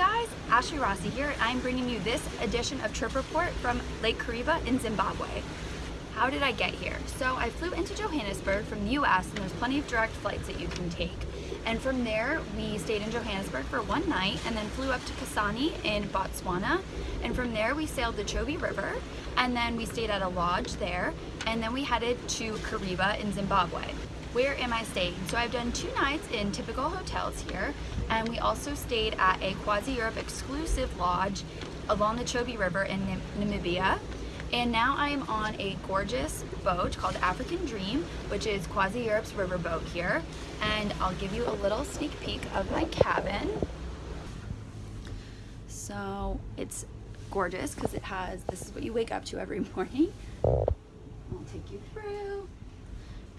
guys, Ashley Rossi here, and I'm bringing you this edition of Trip Report from Lake Kariba in Zimbabwe. How did I get here? So I flew into Johannesburg from the US and there's plenty of direct flights that you can take. And from there, we stayed in Johannesburg for one night and then flew up to Kasane in Botswana. And from there, we sailed the Chobe River and then we stayed at a lodge there. And then we headed to Kariba in Zimbabwe where am I staying? So I've done two nights in typical hotels here, and we also stayed at a CroisiEurope exclusive lodge along the Chobe River in Namibia. And now I am on a gorgeous boat called African Dream, which is CroisiEurope's river boat here. And I'll give you a little sneak peek of my cabin. So it's gorgeous because it has, this is what you wake up to every morning. I'll take you through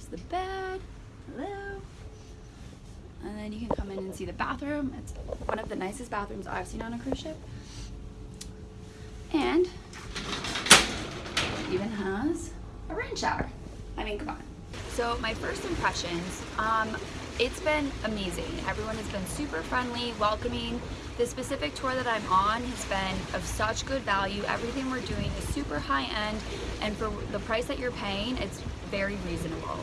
the bed. Hello. And then you can come in and see the bathroom. It's one of the nicest bathrooms I've seen on a cruise ship. And even has a rain shower. I mean, come on. So my first impressions, um, it's been amazing. Everyone has been super friendly, welcoming. The specific tour that I'm on has been of such good value. Everything we're doing is super high end and for the price that you're paying, it's very reasonable.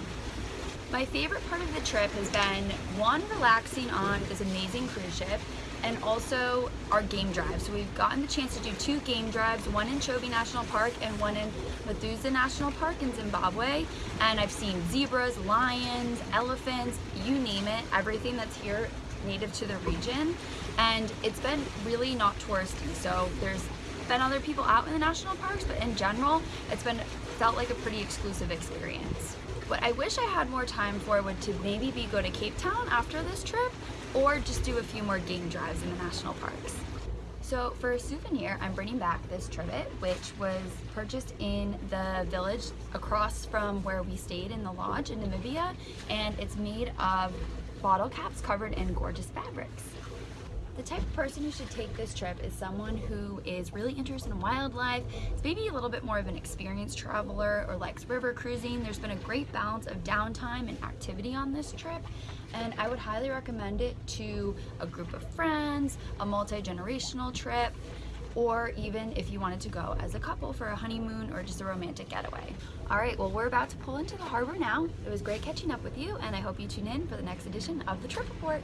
My favorite part of the trip has been one, relaxing on this amazing cruise ship and also our game drives. So we've gotten the chance to do two game drives, one in Chobe National Park and one in Matuza National Park in Zimbabwe. And I've seen zebras, lions, elephants, you name it, everything that's here native to the region. And it's been really not touristy. So there's been other people out in the national parks, but in general, it's been felt like a pretty exclusive experience. What I wish I had more time for would to maybe be go to Cape Town after this trip or just do a few more game drives in the national parks. So for a souvenir, I'm bringing back this trivet, which was purchased in the village across from where we stayed in the lodge in Namibia, and it's made of bottle caps covered in gorgeous fabrics. The type of person who should take this trip is someone who is really interested in wildlife, is maybe a little bit more of an experienced traveler or likes river cruising. There's been a great balance of downtime and activity on this trip and I would highly recommend it to a group of friends, a multi-generational trip, or even if you wanted to go as a couple for a honeymoon or just a romantic getaway. All right, well, we're about to pull into the harbor now. It was great catching up with you, and I hope you tune in for the next edition of the Trip Report.